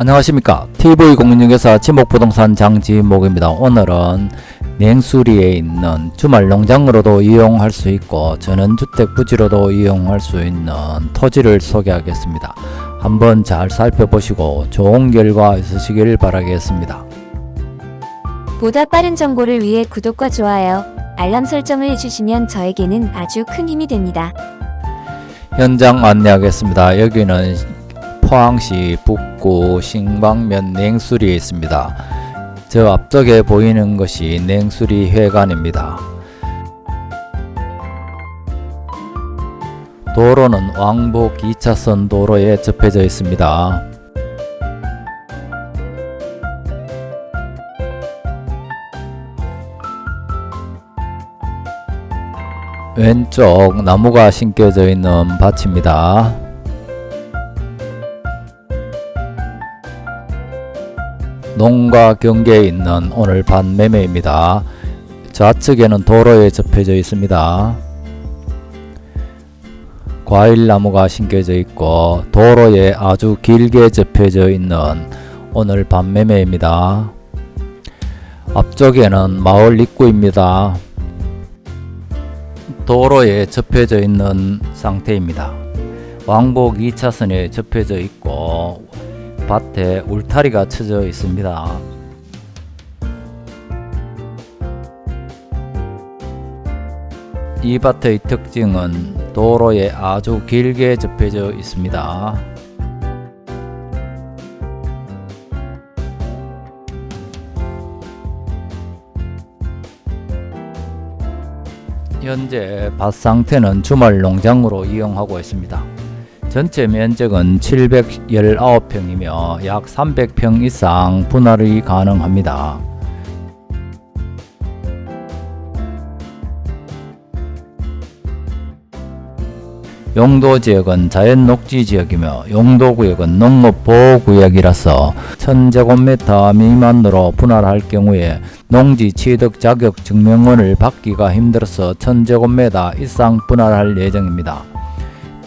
안녕하십니까. TV공인중개사 지목부동산 장지목입니다. 오늘은 냉수리에 있는 주말 농장으로도 이용할 수 있고 전원주택 부지로도 이용할 수 있는 토지를 소개하겠습니다. 한번 잘 살펴보시고 좋은 결과 있으시길 바라겠습니다. 보다 빠른 정보를 위해 구독과 좋아요, 알람 설정을 해주시면 저에게는 아주 큰 힘이 됩니다. 현장 안내하겠습니다. 여기는 포항시 북구 신방면 냉수리에 있습니다. 저 앞쪽에 보이는 것이 냉수리 회관입니다. 도로는 왕복 2차선 도로에 접해져 있습니다. 왼쪽 나무가 심겨져 있는 밭입니다. 농가 경계에 있는 오늘 밭 매매입니다. 좌측에는 도로에 접해져 있습니다. 과일나무가 심겨져 있고 도로에 아주 길게 접해져 있는 오늘 밭 매매입니다. 앞쪽에는 마을 입구입니다. 도로에 접혀져 있는 상태입니다. 왕복 2차선에 접혀져 있고 밭에 울타리가 쳐져 있습니다. 이 밭의 특징은 도로에 아주 길게 접혀져 있습니다. 현재 밭 상태는 주말 농장으로 이용하고 있습니다. 전체 면적은 719평이며 약 300평 이상 분할이 가능합니다. 용도 지역은 자연 녹지 지역이며 용도 구역은 농업 보호 구역이라서 1000제곱미터 미만으로 분할할 경우에 농지 취득 자격 증명원을 받기가 힘들어서 1000제곱미터 이상 분할할 예정입니다.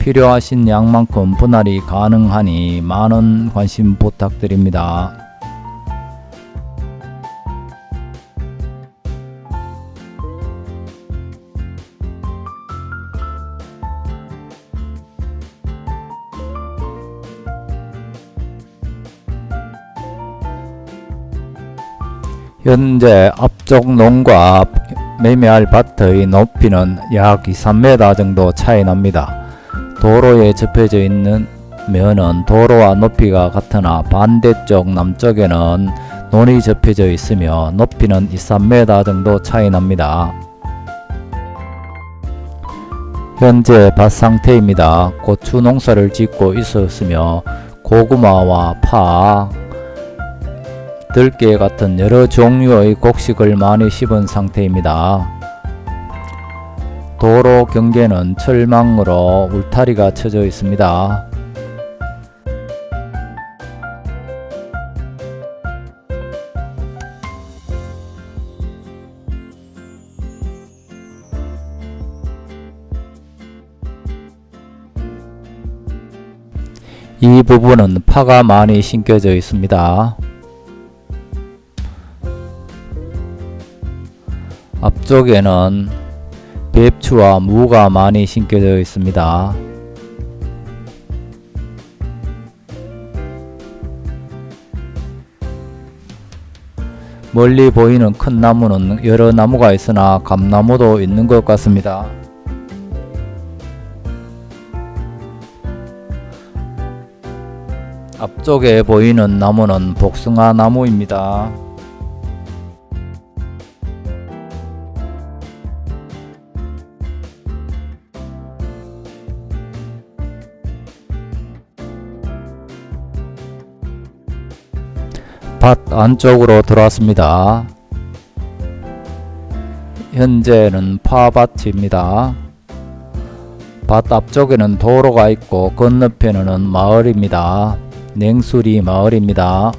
필요하신 양만큼 분할이 가능하니 많은 관심 부탁드립니다. 현재 앞쪽 농과 매매할 밭의 높이는 약 2, 3m 정도 차이 납니다. 도로에 접혀져 있는 면은 도로와 높이가 같으나 반대쪽 남쪽에는 논이 접혀져 있으며 높이는 2, 3m 정도 차이 납니다. 현재 밭 상태입니다. 고추 농사를 짓고 있었으며 고구마와 파, 들깨 같은 여러 종류의 곡식을 많이 심은 상태입니다. 도로 경계는 철망으로 울타리가 쳐져 있습니다. 이 부분은 파가 많이 심겨져 있습니다. 앞쪽에는 배추와 무가 많이 심겨져 있습니다. 멀리 보이는 큰 나무는 여러 나무가 있으나 감나무도 있는 것 같습니다. 앞쪽에 보이는 나무는 복숭아 나무입니다. 밭 안쪽으로 들어왔습니다. 현재는 파밭입니다. 밭 앞쪽에는 도로가 있고 건너편에는 마을입니다. 냉수리 마을입니다.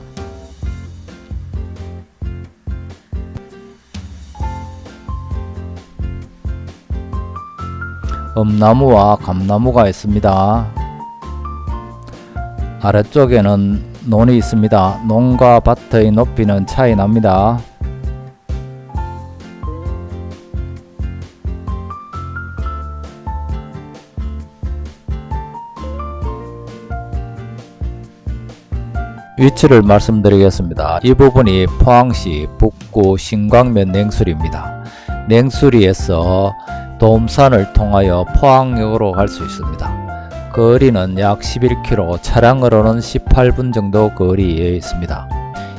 엄나무와 감나무가 있습니다. 아래쪽에는 논이 있습니다. 논과 밭의 높이는 차이 납니다. 위치를 말씀드리겠습니다. 이 부분이 포항시 북구 신광면 냉수리입니다. 냉수리에서 도움산을 통하여 포항역으로 갈 수 있습니다. 거리는 약 11km, 차량으로는 18분 정도 거리에 있습니다.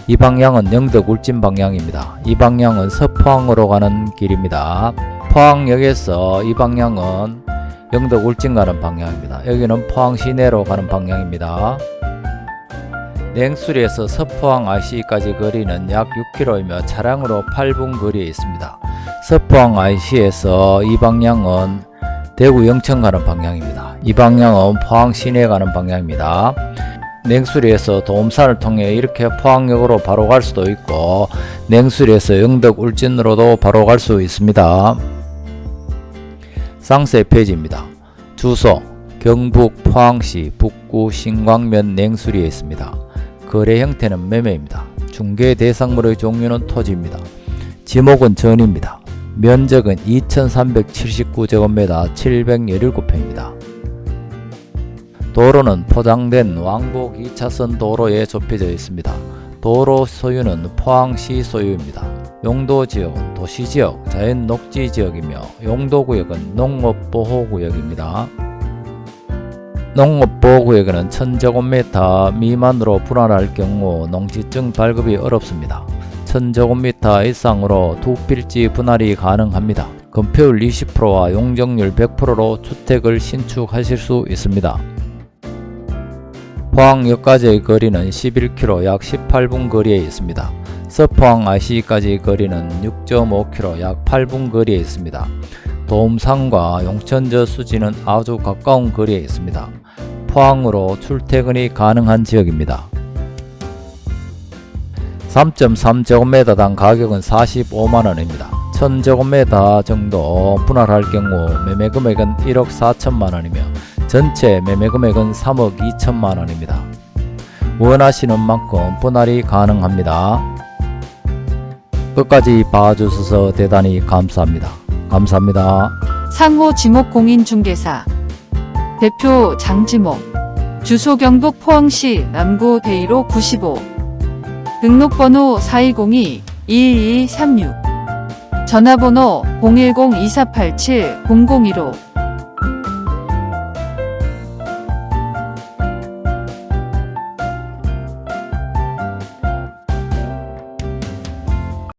이 방향은 영덕 울진 방향입니다. 이 방향은 서포항으로 가는 길입니다. 포항역에서 이 방향은 영덕 울진 가는 방향입니다. 여기는 포항 시내로 가는 방향입니다. 냉수리에서 서포항 IC까지 거리는 약 6km이며 차량으로 8분 거리에 있습니다. 서포항 IC에서 이 방향은 대구 영천 가는 방향입니다. 이 방향은 포항 시내 가는 방향입니다. 냉수리에서 도움산을 통해 이렇게 포항역으로 바로 갈 수도 있고 냉수리에서 영덕 울진으로도 바로 갈 수 있습니다. 쌍세 페이지입니다. 주소 경북 포항시 북구 신광면 냉수리에 있습니다. 거래 형태는 매매입니다. 중개 대상물의 종류는 토지입니다. 지목은 전입니다. 면적은 2379제곱미터 717평입니다. 도로는 포장된 왕복 2차선 도로에 좁혀져 있습니다. 도로 소유는 포항시 소유입니다. 용도 지역은 도시지역, 자연 녹지 지역이며 용도구역은 농업보호구역입니다. 농업보호구역에는 1000제곱미터 미만으로 분할할 경우 농지증 발급이 어렵습니다. 1000제곱미터 이상으로 두 필지 분할이 가능합니다. 건폐율 20%와 용적률 100%로 주택을 신축하실 수 있습니다. 포항역까지의 거리는 11km 약 18분 거리에 있습니다. 서포항 IC까지 거리는 6.5km 약 8분 거리에 있습니다. 도움산과 용천저 수지는 아주 가까운 거리에 있습니다. 포항으로 출퇴근이 가능한 지역입니다. 3.3제곱미터당 가격은 45만원입니다. 1000제곱미터 정도 분할할 경우 매매금액은 1억 4천만원이며 전체 매매금액은 3억 2천만원입니다. 원하시는 만큼 분할이 가능합니다. 끝까지 봐주셔서 대단히 감사합니다. 감사합니다. 상호 지목공인중개사 대표 장지목 주소 경북 포항시 남구 대이로 95 등록번호 4202-2236 전화번호 010-2487-0015